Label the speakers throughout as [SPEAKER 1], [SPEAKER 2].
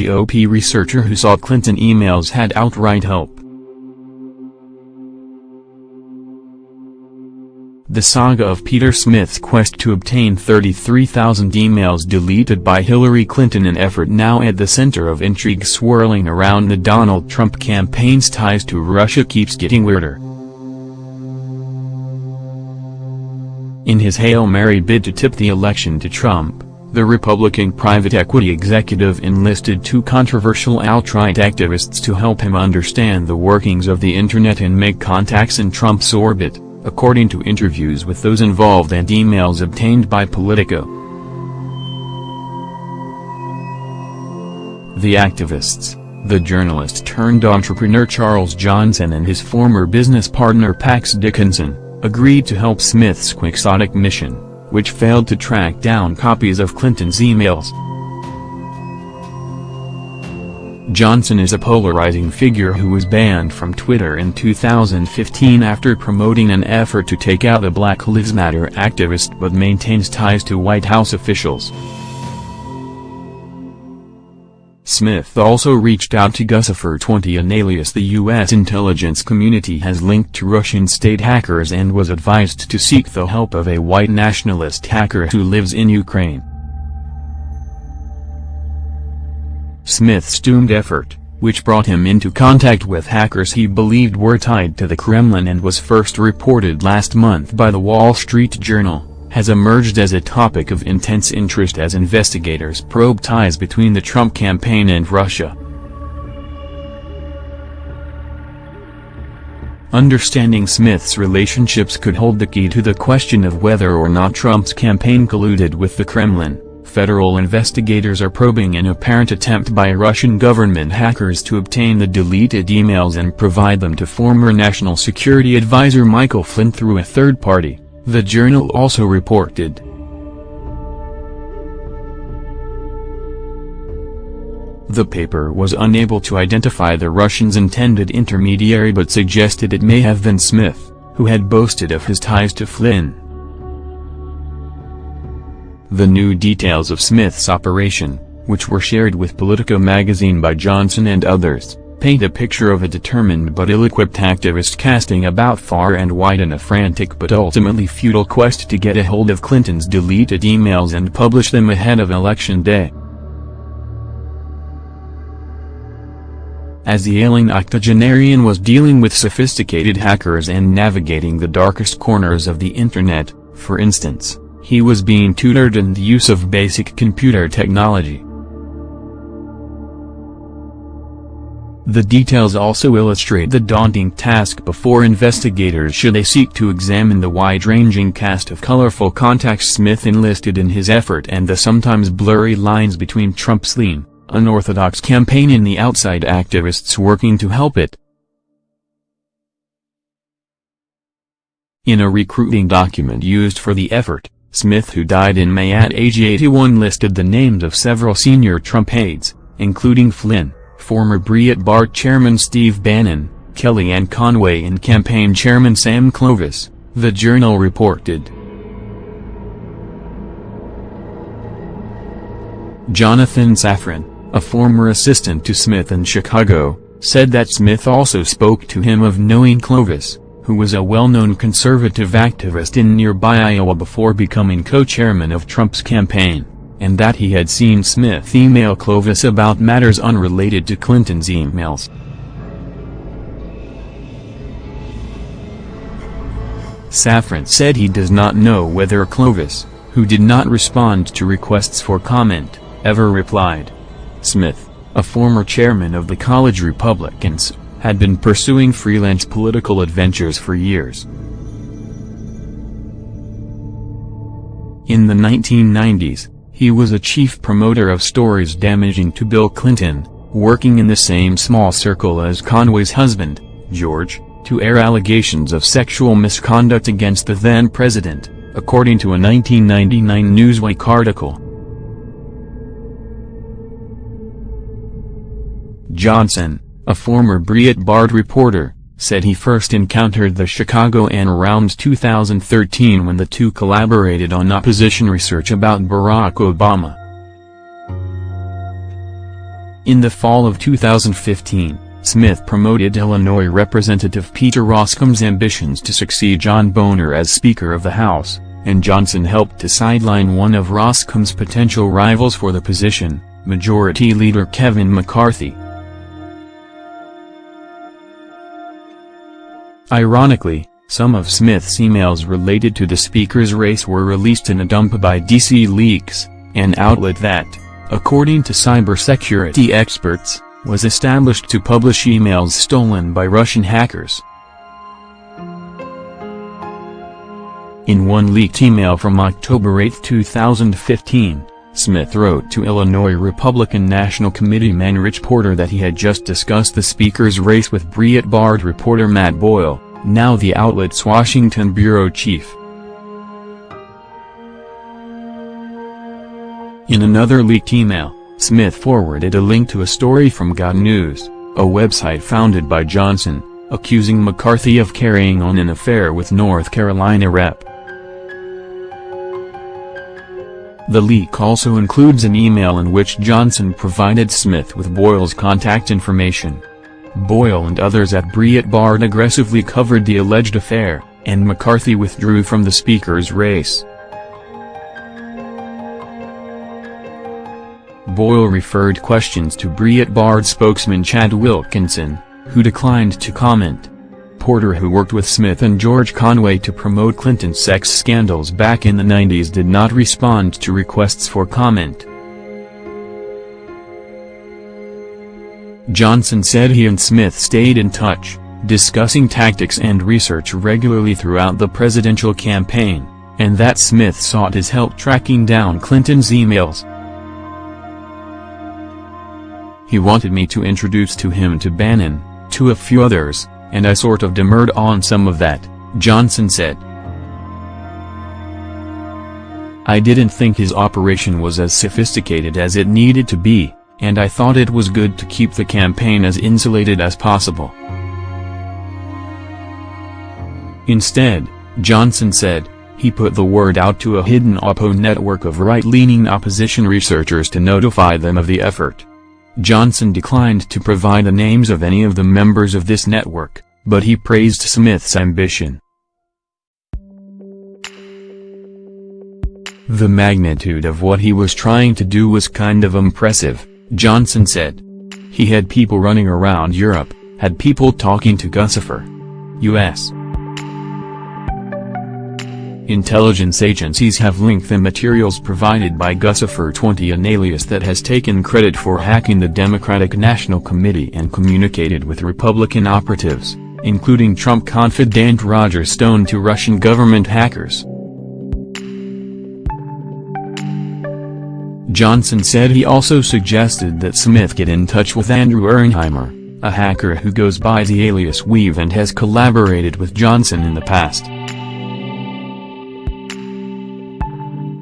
[SPEAKER 1] GOP researcher who saw Clinton emails had alt-right help. The saga of Peter Smith's quest to obtain 33,000 emails deleted by Hillary Clinton an effort now at the center of intrigue swirling around the Donald Trump campaign's ties to Russia keeps getting weirder. In his Hail Mary bid to tip the election to Trump, the Republican private equity executive enlisted two controversial alt-right activists to help him understand the workings of the internet and make contacts in Trump's orbit according to interviews with those involved and emails obtained by Politico. The activists, the journalist turned entrepreneur Charles Johnson and his former business partner Pax Dickinson, agreed to help Smith's quixotic mission, which failed to track down copies of Clinton's emails. Johnson is a polarizing figure who was banned from Twitter in 2015 after promoting an effort to take out a Black Lives Matter activist but maintains ties to White House officials. Smith also reached out to Guccifer 20 an alias the U.S. intelligence community has linked to Russian state hackers and was advised to seek the help of a white nationalist hacker who lives in Ukraine. Smith's doomed effort, which brought him into contact with hackers he believed were tied to the Kremlin and was first reported last month by the Wall Street Journal, has emerged as a topic of intense interest as investigators probe ties between the Trump campaign and Russia. Understanding Smith's relationships could hold the key to the question of whether or not Trump's campaign colluded with the Kremlin federal investigators are probing an apparent attempt by Russian government hackers to obtain the deleted emails and provide them to former National Security Advisor Michael Flynn through a third party, the journal also reported. The paper was unable to identify the Russians' intended intermediary but suggested it may have been Smith, who had boasted of his ties to Flynn. The new details of Smith's operation, which were shared with Politico magazine by Johnson and others, paint a picture of a determined but ill-equipped activist casting about far and wide in a frantic but ultimately futile quest to get a hold of Clinton's deleted emails and publish them ahead of Election Day. As the ailing octogenarian was dealing with sophisticated hackers and navigating the darkest corners of the internet, for instance, he was being tutored in the use of basic computer technology. The details also illustrate the daunting task before investigators should they seek to examine the wide-ranging cast of colorful contacts Smith enlisted in his effort and the sometimes blurry lines between Trump's lean, unorthodox campaign and the outside activists working to help it. In a recruiting document used for the effort, Smith who died in May at age 81 listed the names of several senior Trump aides, including Flynn, former Breitbart chairman Steve Bannon, Kellyanne Conway and campaign chairman Sam Clovis, the journal reported. Jonathan Safran, a former assistant to Smith in Chicago, said that Smith also spoke to him of knowing Clovis, who was a well-known conservative activist in nearby Iowa before becoming co-chairman of Trump's campaign, and that he had seen Smith email Clovis about matters unrelated to Clinton's emails. Safran said he does not know whether Clovis, who did not respond to requests for comment, ever replied. Smith, a former chairman of the College Republicans, had been pursuing freelance political adventures for years. In the 1990s, he was a chief promoter of stories damaging to Bill Clinton, working in the same small circle as Conway's husband, George, to air allegations of sexual misconduct against the then-president, according to a 1999 Newsweek article. Johnson, a former Breitbart reporter, said he first encountered the Chicago Chicagoan around 2013 when the two collaborated on opposition research about Barack Obama. In the fall of 2015, Smith promoted Illinois Representative Peter Roskam's ambitions to succeed John Boehner as Speaker of the House, and Johnson helped to sideline one of Roskam's potential rivals for the position, Majority Leader Kevin McCarthy. Ironically, some of Smith's emails related to the Speaker's race were released in a dump by DC Leaks, an outlet that, according to cybersecurity experts, was established to publish emails stolen by Russian hackers. In one leaked email from October 8, 2015, Smith wrote to Illinois Republican National Committee man Rich Porter that he had just discussed the speaker's race with Breitbart reporter Matt Boyle, now the outlet's Washington bureau chief. In another leaked email, Smith forwarded a link to a story from GotNews, a website founded by Johnson, accusing McCarthy of carrying on an affair with North Carolina Rep. The leak also includes an email in which Johnson provided Smith with Boyle's contact information. Boyle and others at Breitbart aggressively covered the alleged affair, and McCarthy withdrew from the speaker's race. Boyle referred questions to Breitbart spokesman Chad Wilkinson, who declined to comment. Porter who worked with Smith and George Conway to promote Clinton's sex scandals back in the 90s did not respond to requests for comment. Johnson said he and Smith stayed in touch, discussing tactics and research regularly throughout the presidential campaign, and that Smith sought his help tracking down Clinton's emails. He wanted me to introduce to him to Bannon, to a few others, and I sort of demurred on some of that, Johnson said. I didn't think his operation was as sophisticated as it needed to be, and I thought it was good to keep the campaign as insulated as possible. Instead, Johnson said, he put the word out to a hidden Oppo network of right-leaning opposition researchers to notify them of the effort. Johnson declined to provide the names of any of the members of this network, but he praised Smith's ambition. The magnitude of what he was trying to do was kind of impressive, Johnson said. He had people running around Europe, had people talking to Guccifer. U.S. Intelligence agencies have linked the materials provided by Guccifer 20 an alias that has taken credit for hacking the Democratic National Committee and communicated with Republican operatives, including Trump confidant Roger Stone to Russian government hackers. Johnson said he also suggested that Smith get in touch with Andrew Auernheimer, a hacker who goes by the alias Weev and has collaborated with Johnson in the past.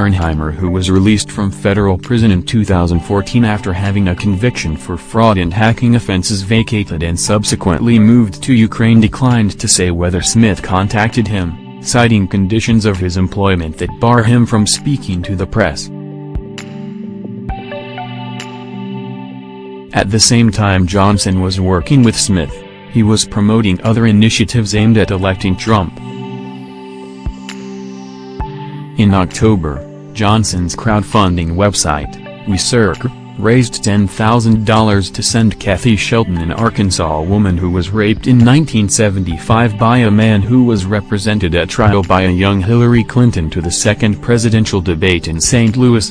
[SPEAKER 1] Auernheimer who was released from federal prison in 2014 after having a conviction for fraud and hacking offenses vacated and subsequently moved to Ukraine declined to say whether Smith contacted him, citing conditions of his employment that bar him from speaking to the press. At the same time Johnson was working with Smith, he was promoting other initiatives aimed at electing Trump. In October, Johnson's crowdfunding website, WeSearchr, raised $10,000 to send Kathy Shelton an Arkansas woman who was raped in 1975 by a man who was represented at trial by a young Hillary Clinton to the second presidential debate in St. Louis.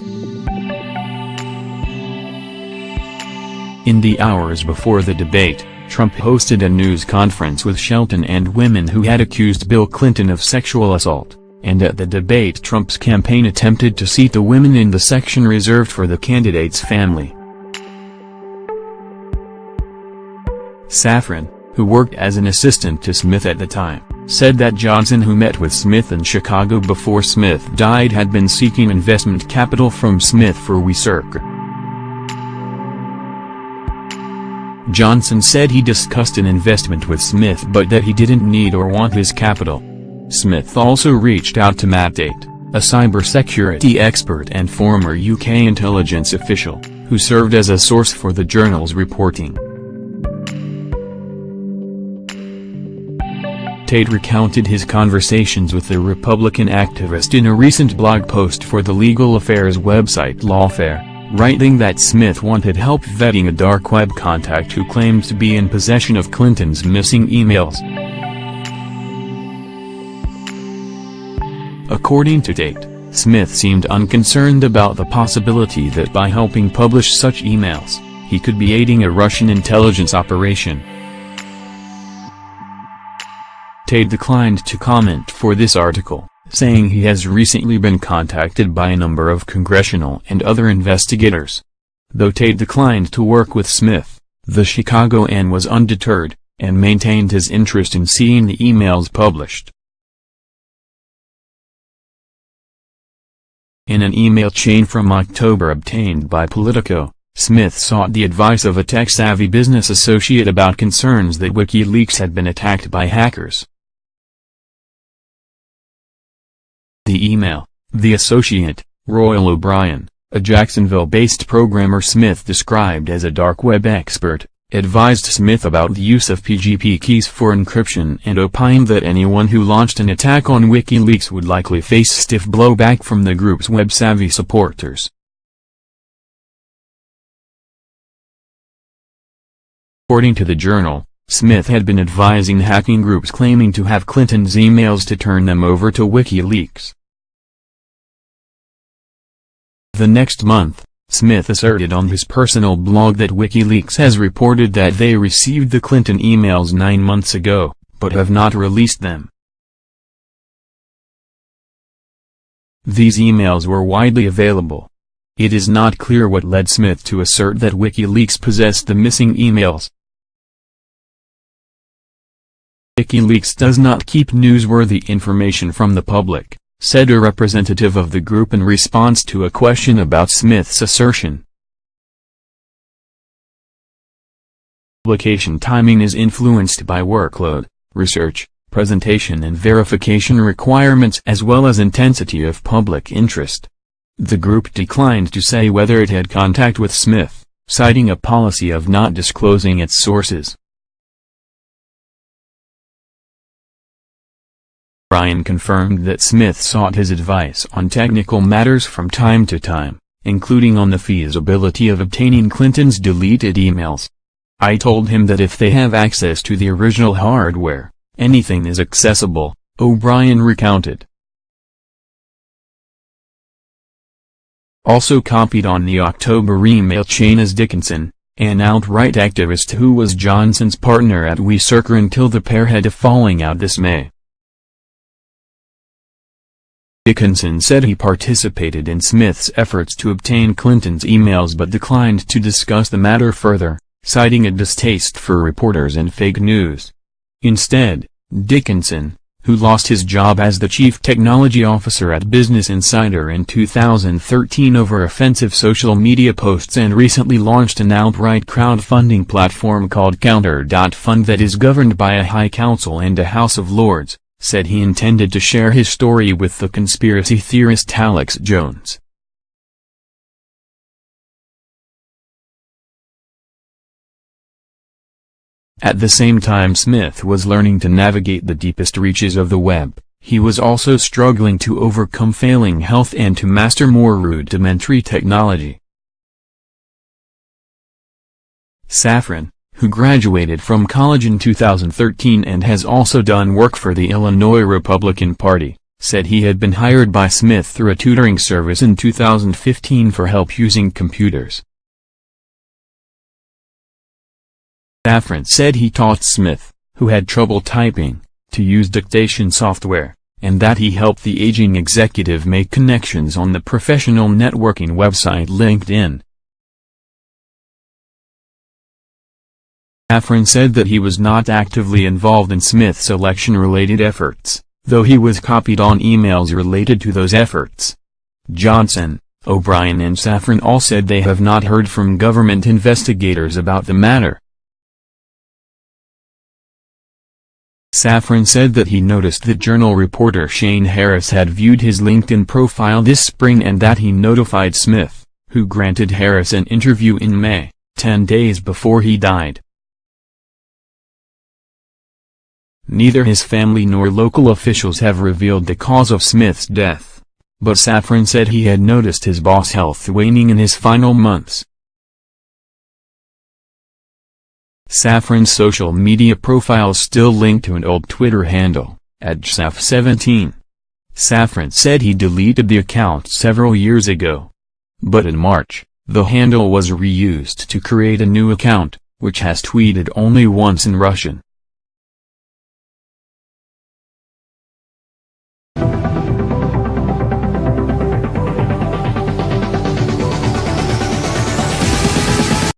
[SPEAKER 1] In the hours before the debate, Trump hosted a news conference with Shelton and women who had accused Bill Clinton of sexual assault and at the debate Trump's campaign attempted to seat the women in the section reserved for the candidate's family. Safran, who worked as an assistant to Smith at the time, said that Johnson who met with Smith in Chicago before Smith died had been seeking investment capital from Smith for WeSearchr. Johnson said he discussed an investment with Smith but that he didn't need or want his capital. Smith also reached out to Matt Tait, a cybersecurity expert and former UK intelligence official, who served as a source for the journal's reporting. Tait recounted his conversations with the Republican activist in a recent blog post for the legal affairs website Lawfare, writing that Smith wanted help vetting a dark web contact who claimed to be in possession of Clinton's missing emails. According to Tait, Smith seemed unconcerned about the possibility that by helping publish such emails, he could be aiding a Russian intelligence operation. Tait declined to comment for this article, saying he has recently been contacted by a number of congressional and other investigators. Though Tait declined to work with Smith, the Chicagoan was undeterred, and maintained his interest in seeing the emails published. In an email chain from October obtained by Politico, Smith sought the advice of a tech-savvy business associate about concerns that WikiLeaks had been attacked by hackers. The email, the associate, Royal O'Brien, a Jacksonville-based programmer Smith described as a dark web expert, advised Smith about the use of PGP keys for encryption and opined that anyone who launched an attack on WikiLeaks would likely face stiff blowback from the group's web-savvy supporters. According to the Journal, Smith had been advising hacking groups claiming to have Clinton's emails to turn them over to WikiLeaks. The next month, Smith asserted on his personal blog that WikiLeaks has reported that they received the Clinton emails nine months ago, but have not released them. These emails were widely available. It is not clear what led Smith to assert that WikiLeaks possessed the missing emails. WikiLeaks does not keep newsworthy information from the public said a representative of the group in response to a question about Smith's assertion. Publication timing is influenced by workload, research, presentation and verification requirements as well as intensity of public interest. The group declined to say whether it had contact with Smith, citing a policy of not disclosing its sources. Bryan confirmed that Smith sought his advice on technical matters from time to time, including on the feasibility of obtaining Clinton's deleted emails. I told him that if they have access to the original hardware, anything is accessible, O'Brien recounted. Also copied on the October email chain is Dickinson, an alt-right activist who was Johnson's partner at WeSearchr until the pair had a falling out this May. Dickinson said he participated in Smith's efforts to obtain Clinton's emails but declined to discuss the matter further, citing a distaste for reporters and fake news. Instead, Dickinson, who lost his job as the chief technology officer at Business Insider in 2013 over offensive social media posts and recently launched an alt-right crowdfunding platform called Counter.fund that is governed by a High Council and a House of Lords said he intended to share his story with the conspiracy theorist Alex Jones. At the same time Smith was learning to navigate the deepest reaches of the web, he was also struggling to overcome failing health and to master more rudimentary technology. Safran, who graduated from college in 2013 and has also done work for the Illinois Republican Party, said he had been hired by Smith through a tutoring service in 2015 for help using computers. Safran said he taught Smith, who had trouble typing, to use dictation software, and that he helped the aging executive make connections on the professional networking website LinkedIn. Safran said that he was not actively involved in Smith's election-related efforts, though he was copied on emails related to those efforts. Johnson, O'Brien and Safran all said they have not heard from government investigators about the matter. Safran said that he noticed that journal reporter Shane Harris had viewed his LinkedIn profile this spring and that he notified Smith, who granted Harris an interview in May, 10 days before he died. Neither his family nor local officials have revealed the cause of Smith's death. But Safran said he had noticed his boss' health waning in his final months. Safran's social media profile still linked to an old Twitter handle, at Saf17. Safran said he deleted the account several years ago. But in March, the handle was reused to create a new account, which has tweeted only once in Russian.